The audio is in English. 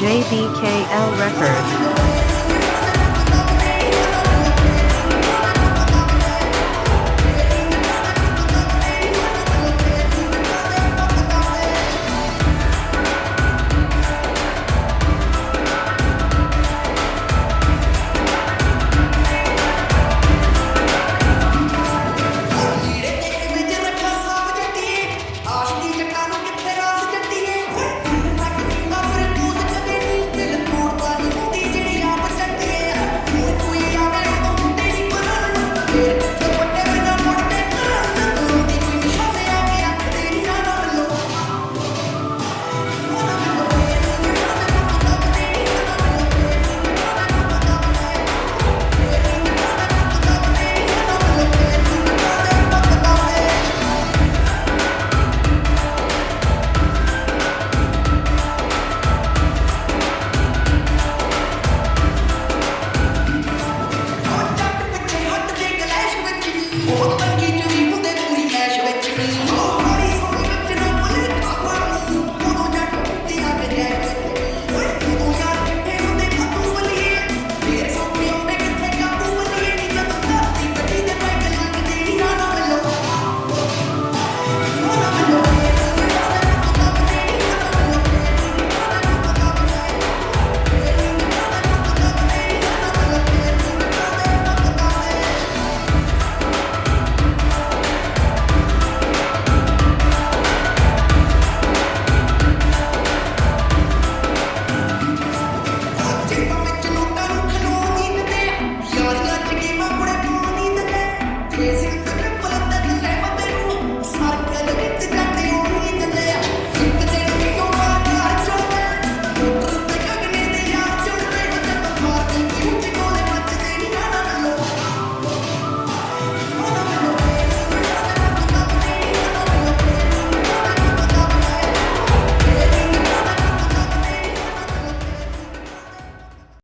JBKL Records.